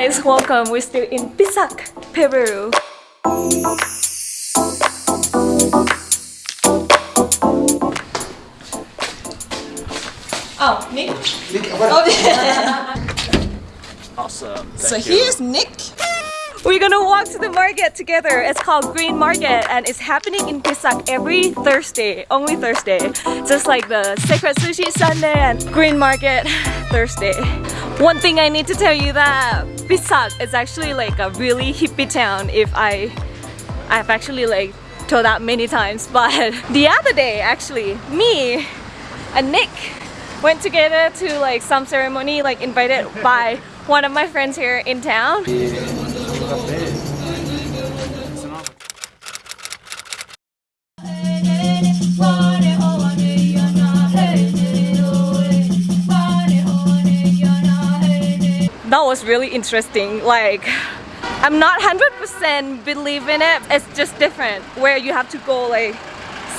guys, welcome. We're still in Pisac, Peru. Oh, Nick? Awesome. So Thank you. here's Nick. We're gonna walk to the market together. It's called Green Market and it's happening in Pisac every Thursday, only Thursday. Just like the Sacred Sushi Sunday and Green Market Thursday. One thing I need to tell you that Pisac is actually like a really hippie town if I I've actually like told that many times but the other day actually me and Nick went together to like some ceremony like invited by one of my friends here in town was really interesting. Like, I'm not 100% believe in it. It's just different where you have to go like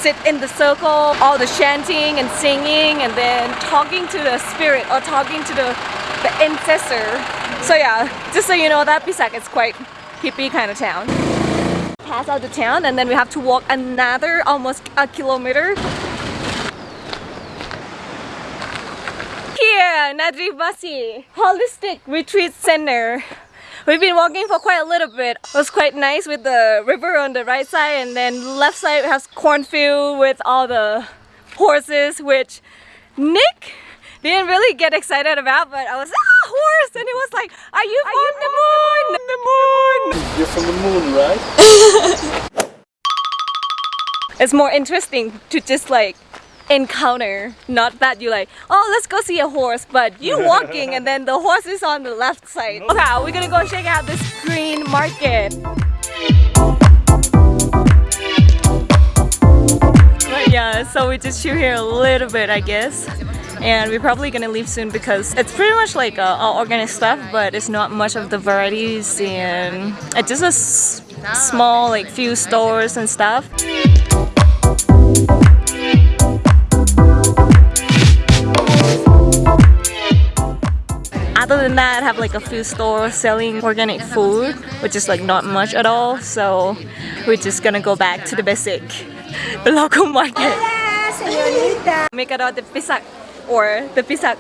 sit in the circle, all the chanting and singing and then talking to the spirit or talking to the, the ancestor. So yeah, just so you know that Pisac is quite hippie kind of town. Pass out the town and then we have to walk another almost a kilometer here, Nadribasi Holistic Retreat Center. We've been walking for quite a little bit. It was quite nice with the river on the right side and then left side has cornfield with all the horses which Nick didn't really get excited about but I was ah horse and he was like are you from the moon? The moon! You're from the moon, right? It's more interesting to just like encounter. Not that you like oh let's go see a horse but you walking and then the horse is on the left side. Okay we're gonna go check out this green market? But yeah so we just chill here a little bit I guess. And we're probably gonna leave soon because it's pretty much like uh, all organic stuff but it's not much of the varieties and it's just a small like few stores and stuff other than that, I have like a few stores selling organic food, which is like not much at all. So we're just gonna go back to the basic, the local market. Mercado de Pisac or the Pisac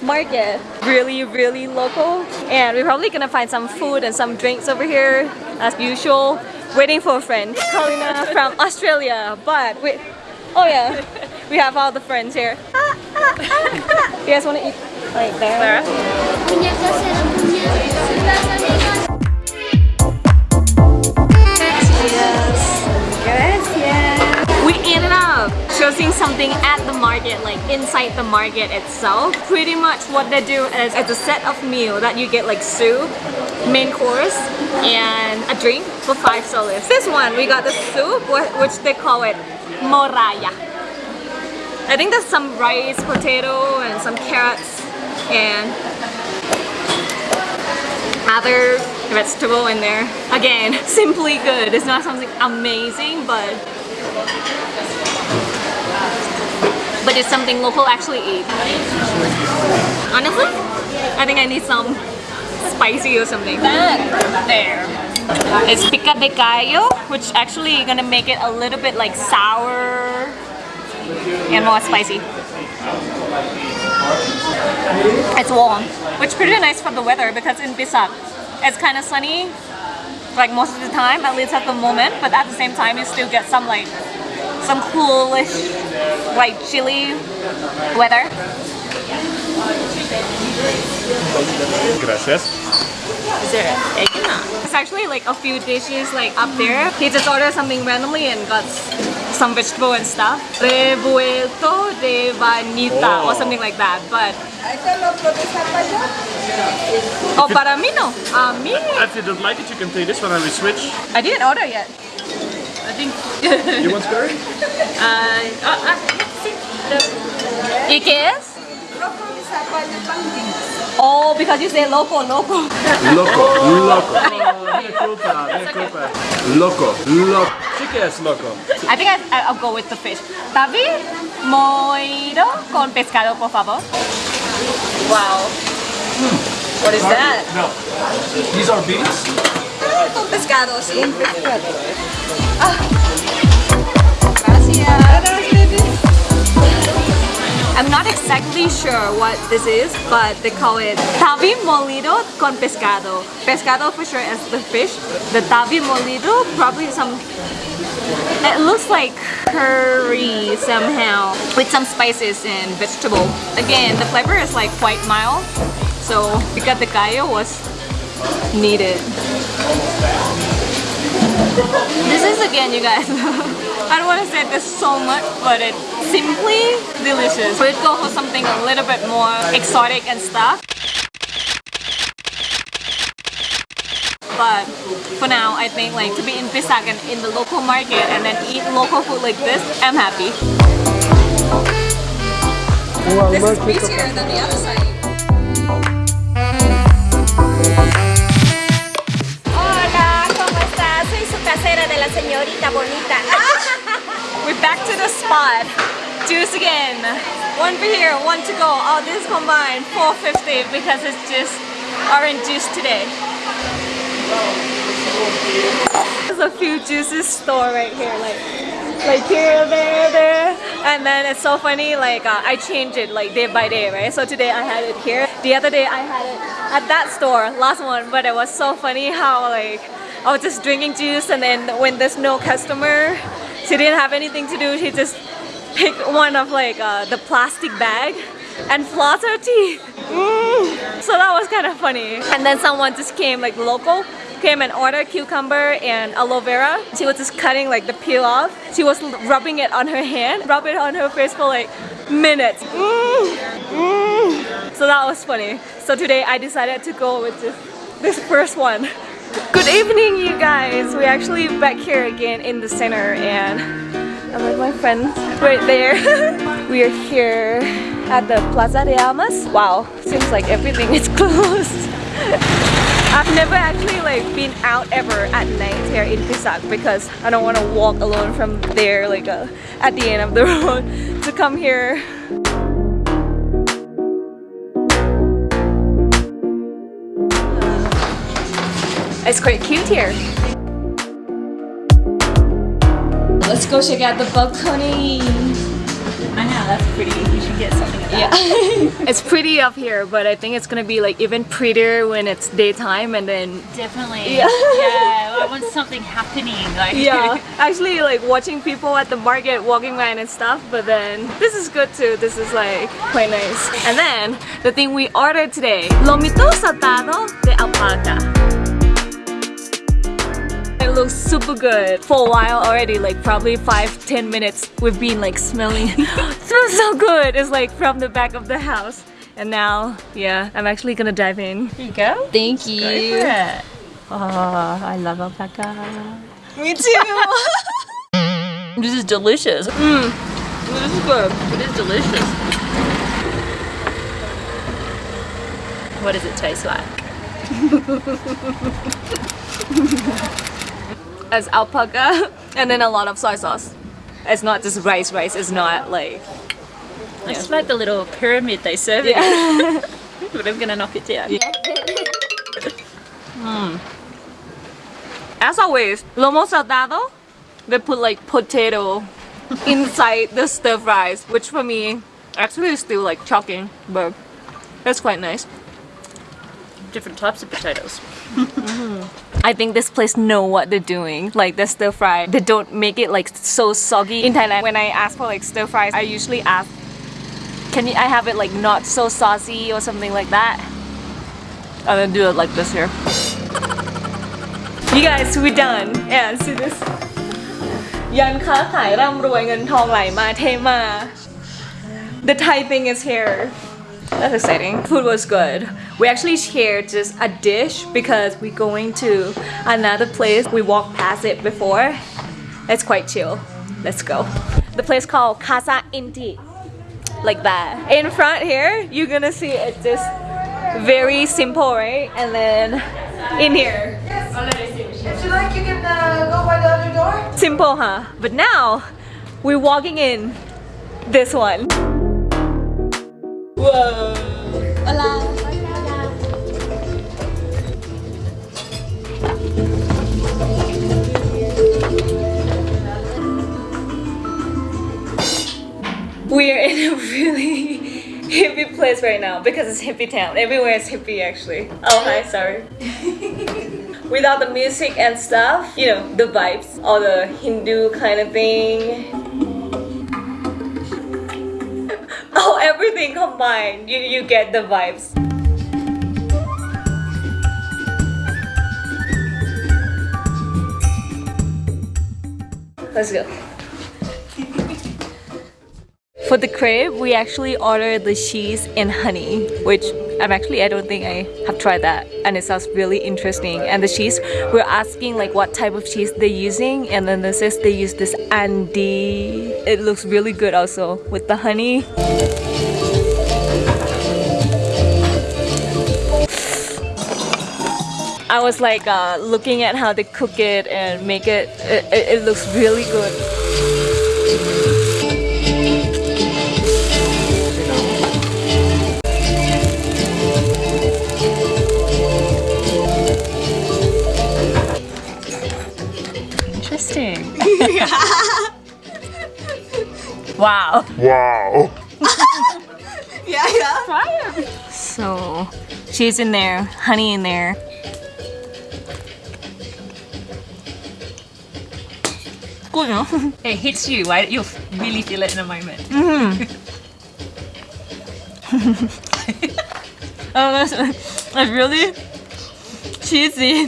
market. Really, really local. And we're probably gonna find some food and some drinks over here as usual. Waiting for a friend, Kalina from Australia. But wait, oh yeah, we have all the friends here. Ah, ah, ah, you guys wanna eat right there? We ended up choosing something at the market, like inside the market itself. Pretty much what they do is it's a set of meal that you get like soup, main course, and a drink for five soles. This one, we got the soup, which they call it moraya. I think there's some rice, potato, and some carrots, and other vegetable in there. Again, simply good. It's not something amazing, but but it's something local actually eat. Honestly, I think I need some spicy or something. There. It's pico de gallo, which actually gonna make it a little bit like sour and more spicy. It's warm, which is pretty nice for the weather because in Pisac, it's kind of sunny like most of the time, at least at the moment, but at the same time you still get some like some coolish like chilly weather. Gracias. Is there egg in that? It's actually like a few dishes like up there. He just ordered something randomly and got s- some vegetable and stuff. Revuelto de vainita or Oh. something like that. But oh, para mí no. A mí, If you don't like it, you can take this one and we switch. I didn't order yet. I think. You want curry? uh, uh, uh, sí. The- ¿Y? Oh, because you say loco, loco. Loco, loco. Oh, mea culpa, mea culpa. Loco, loco. Sí que es loco. I think I, I- I'll go with the fish. Tarwi, moiro con pescado, por favor. Wow. What is that? No. These are beans. Con pescado, sí. Ah. Gracias. I'm not exactly sure what this is, but they call it tarwi molido con pescado. Pescado for sure is the fish. The tarwi molido probably some. It looks like curry somehow with some spices and vegetable. Again, the flavor is like quite mild, so because the gallo was needed. This is again, you guys. I don't want to say this so much, but it's simply delicious. We'd go for something a little bit more exotic and stuff. But for now, I think like to be in Pisac and in the local market and then eat local food like this, I'm happy. This is busier than the other side. Hola, ¿cómo estás? Soy su casera de la señorita bonita. Juice again. One for here, one to go. All this combined, 450 because it's just orange juice today. There's a few juices store right here, like like here, there, there. And then it's so funny, like uh, I change it like day by day, right? So today I had it here. The other day I had it at that store, last one. But it was so funny how like I was just drinking juice and then when there's no customer, she didn't have anything to do. She just picked one of like uh, the plastic bag and floss her teeth. Mm. So that was kind of funny. And then someone just came like local came and ordered cucumber and aloe vera. She was just cutting like the peel off. She was rubbing it on her hand, rub it on her face for like minutes. Mm. Mm. So that was funny. So today I decided to go with this, this first one. Good evening you guys! We're actually back here again in the center and I'm with my friends right there. we are here at the Plaza de Armas. Wow, seems like everything is closed. I've never actually like been out ever at night here in Pisac because I don't want to walk alone from there like uh, at the end of the road to come here. It's quite cute here. Let's go check out the balcony. I know, that's pretty. You should get something of Yeah, it's pretty up here, but I think it's gonna be like even prettier when it's daytime and then Definitely. Yeah. yeah. I want something happening. Like yeah, actually like watching people at the market walking around and stuff, but then this is good too. This is like quite nice. And then the thing we ordered today, lomito saltado de alpaca. It looks super good. For a while already, like probably 5-10 minutes, we've been like smelling. smells so good. It's like from the back of the house. And now, yeah, I'm actually gonna dive in. Here you go. Thank Go you. for it. Oh, I love alpaca. Me too. This is delicious. Mm. this is good. It is delicious. What does it taste like? As alpaca and then a lot of soy sauce. It's not just rice rice, it's not like It's like the little pyramid they serve it yeah. in. But I'm gonna knock it down. Hmm. As always, lomo saltado, they put like potato inside the stir fries, which for me actually is still like shocking, but that's quite nice. Different types of potatoes. Mm-hmm. I think this place know what they're doing. Like the stir fry, they don't make it like so soggy. In Thailand, when I ask for like stir fries, I usually ask, can you, I have it like not so saucy or something like that? And then do it like this here. You guys, we're done. And see this. ยันค้าขายร่ำรวยเงินทองไหลมาเทมา The Thai thing is here. That's exciting. Food was good. We actually shared just a dish because we're going to another place. We walked past it before. It's quite chill. Let's go. The place called Casa Inti. Like that. In front here, you're gonna see it just very simple, right? And then in here. If you like, you can uh, go by the other door. Simple, huh? But now, we're walking in this one. Whoa. Hola. We are in a really hippie place right now because it's hippie town. Everywhere is hippie actually. Oh hi, sorry. Without the music and stuff, you know, the vibes, all the Hindu kind of thing. Oh, everything combined. You you get the vibes. Let's go. For the crepe, we actually ordered the cheese and honey, which I'm actually I don't think I have tried that, and it sounds really interesting. And the cheese, we're asking like what type of cheese they're using, and then this says they use this Andy. It looks really good also with the honey. I was like uh, looking at how they cook it and make. It, it, it looks really good. Interesting. wow. Yeah, yeah. So, cheese in there, honey in there. Good, no? It hits you, right? You'll really feel it in a moment. Hmm. Oh, that's, that's really cheesy.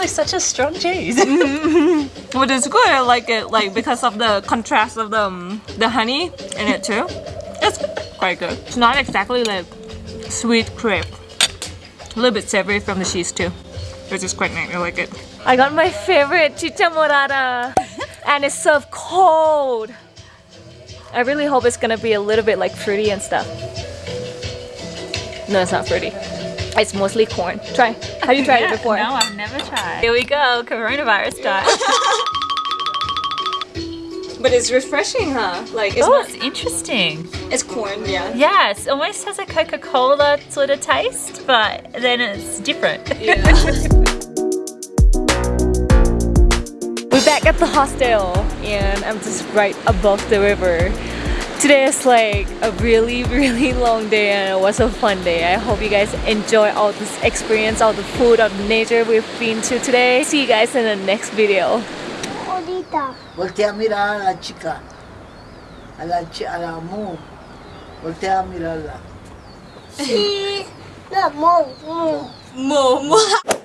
It's like such a strong cheese. But it's good. I like it, like because of the contrast of the um, the honey in it too. It's quite good. It's not exactly like sweet crepe. A little bit savory from the cheese too, which is quite nice. I like it. I got my favorite chicha morada, and it's served cold. I really hope it's gonna be a little bit like fruity and stuff. No, it's not fruity. It's mostly corn. Try. Have you tried it before? No, I've never tried. Here we go, coronavirus time. But it's refreshing, huh? Like it's oh, it's interesting. it's corn, yeah. Yeah, it almost has a Coca-Cola sort of taste, but then it's different. We're back at the hostel and I'm just right above the river. Today is like a really really long day and it was a fun day. I hope you guys enjoy all this experience, all the food, all the nature we've been to today. See you guys in the next video. Voltea a mirar a la chica, a la, chi- a la mu. Voltea a mirarla. Sí. No, mo, mo. Mo, mo.